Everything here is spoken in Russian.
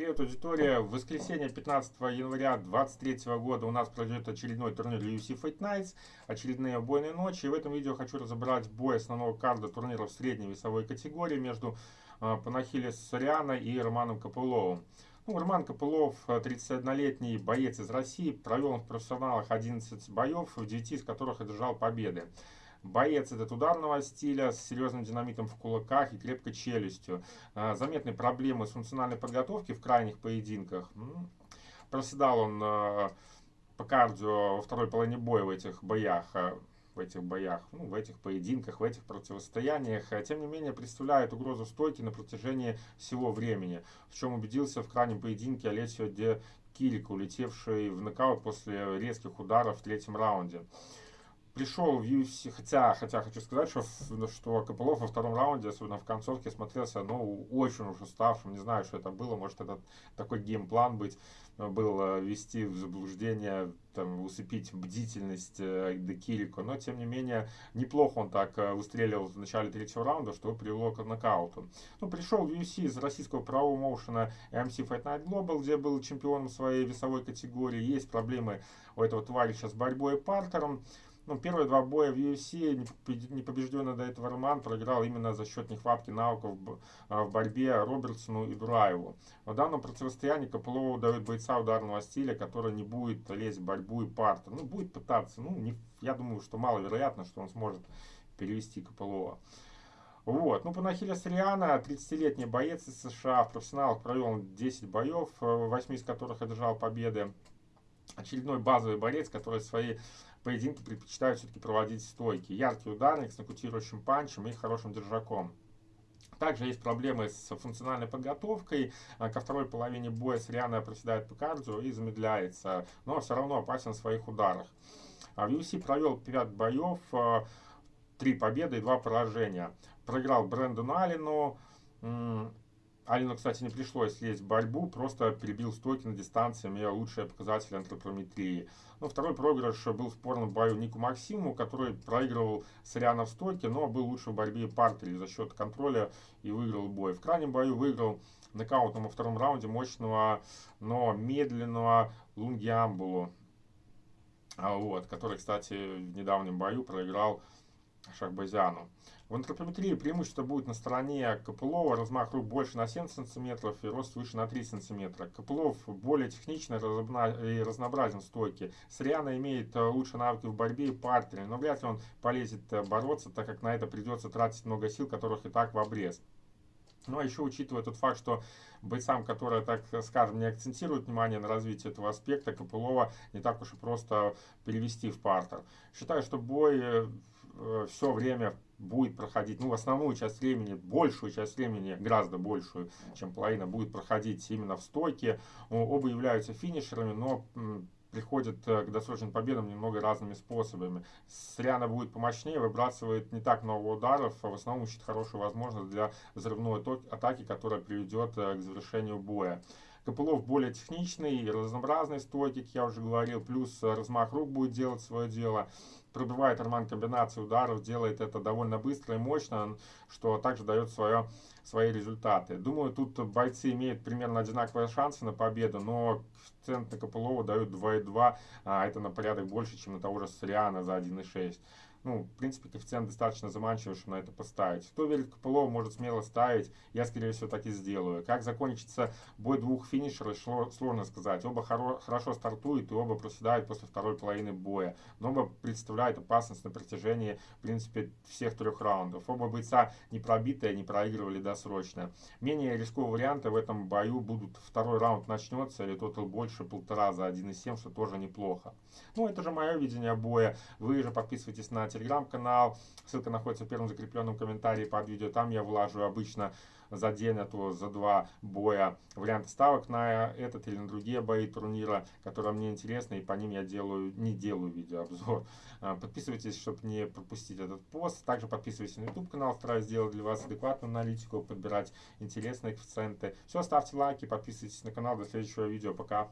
Привет, аудитория! В воскресенье 15 января 2023 года у нас пройдет очередной турнир UFC Fight Nights, очередные убойные ночи. И в этом видео хочу разобрать бой основного карда турнира в средней весовой категории между э, Панахилес Сориана и Романом Копыловым. Ну, Роман Копылов, 31-летний боец из России, провел в профессионалах 11 боев, в 9 из которых одержал победы. Боец этот ударного стиля с серьезным динамитом в кулаках и крепкой челюстью. А, заметные проблемы с функциональной подготовкой в крайних поединках. Проседал он а, по кардио во второй половине боя в этих боях а, в этих боях, ну, в этих поединках, в этих противостояниях, тем не менее представляет угрозу стойки на протяжении всего времени, в чем убедился в крайнем поединке Олесио Де Кирико, улетевший в нокаут после резких ударов в третьем раунде пришел в UFC, хотя, хотя хочу сказать, что, что Копылов во втором раунде, особенно в концовке, смотрелся, ну, очень уж уставшим, не знаю, что это было, может, это такой геймплан быть, э, был э, ввести в заблуждение, там, усыпить бдительность э, до Кирико, но, тем не менее, неплохо он так выстреливал в начале третьего раунда, что привело к нокауту. Ну, пришел в UFC из российского правого моушена MC Fight Night Global, где был чемпионом своей весовой категории, есть проблемы у этого товарища с борьбой и партером, ну, первые два боя в UFC непобежденный до этого Роман проиграл именно за счет нехватки навыков а, в борьбе Робертсону и Дураеву. В данном противостоянии Копылову дает бойца ударного стиля, который не будет лезть в борьбу и партер. Ну, будет пытаться. Ну, не, я думаю, что маловероятно, что он сможет перевести Копылова. Вот. Ну, Панахиля Сриана, 30-летний боец из США, в профессионалах провел 10 боев, 8 из которых одержал победы. Очередной базовый борец, который свои поединки предпочитают все-таки проводить стойки. Яркий ударник с нокаутирующим панчем и хорошим держаком. Также есть проблемы с функциональной подготовкой. А, ко второй половине боя Сриана проседает по кардио и замедляется, но все равно опасен в своих ударах. А в UFC провел 5 боев, 3 а, победы и 2 поражения. Проиграл Брэндону Аллену, Алину, кстати, не пришлось лезть в борьбу, просто перебил стойки на дистанции, имея лучшие показатели антропометрии. Ну, второй проигрыш был в спорном бою Нику Максиму, который проигрывал Сориана в стойке, но был лучше в борьбе партере за счет контроля и выиграл бой. В крайнем бою выиграл нокаутом во втором раунде мощного, но медленного Лунгиамбулу, а вот, который, кстати, в недавнем бою проиграл Шахбазяну. В антропометрии преимущество будет на стороне Копылова, размах рук больше на 7 см и рост выше на 3 см. Копылов более техничный и разнообразен в стойке. Сриана имеет э, лучшие навыки в борьбе и партере, но вряд ли он полезет э, бороться, так как на это придется тратить много сил, которых и так в обрез. Ну а еще учитывая тот факт, что бойцам, которые, так скажем, не акцентируют внимание на развитии этого аспекта, Копылова не так уж и просто перевести в партер. Считаю, что бой э, все время будет проходить, ну, основную часть времени, большую часть времени, гораздо большую, чем половина, будет проходить именно в стойке. Оба являются финишерами, но приходят э, к досрочным победам немного разными способами. Сриана будет помощнее, выбрасывает не так много ударов, а в основном ищет хорошую возможность для взрывной атаки, которая приведет э, к завершению боя. Копылов более техничный, разнообразный стойки, как я уже говорил, плюс размах рук будет делать свое дело. Пробивает Арман комбинации ударов, делает это довольно быстро и мощно, что также дает свое, свои результаты. Думаю, тут бойцы имеют примерно одинаковые шансы на победу, но коэффициент на Копылова дают 2,2, а это на порядок больше, чем на того же Сориана за 1,6 ну, в принципе, коэффициент достаточно заманчивый, чтобы на это поставить. Кто верит Копылова, может смело ставить. Я, скорее всего, так и сделаю. Как закончится бой двух финишеров, сложно сказать. Оба хоро хорошо стартуют и оба проседают после второй половины боя. Но оба представляют опасность на протяжении, в принципе, всех трех раундов. Оба бойца не пробитые, не проигрывали досрочно. Менее рисковые варианты в этом бою будут второй раунд начнется или тотал больше полтора за 1,7, что тоже неплохо. Ну, это же мое видение боя. Вы же подписывайтесь на телеграм-канал. Ссылка находится в первом закрепленном комментарии под видео. Там я влажу обычно за день, а то за два боя варианты ставок на этот или на другие бои турнира, которые мне интересны, и по ним я делаю, не делаю видеообзор. А, подписывайтесь, чтобы не пропустить этот пост. Также подписывайтесь на YouTube канал, стараюсь сделать для вас адекватную аналитику, подбирать интересные коэффициенты. Все, ставьте лайки, подписывайтесь на канал. До следующего видео. Пока.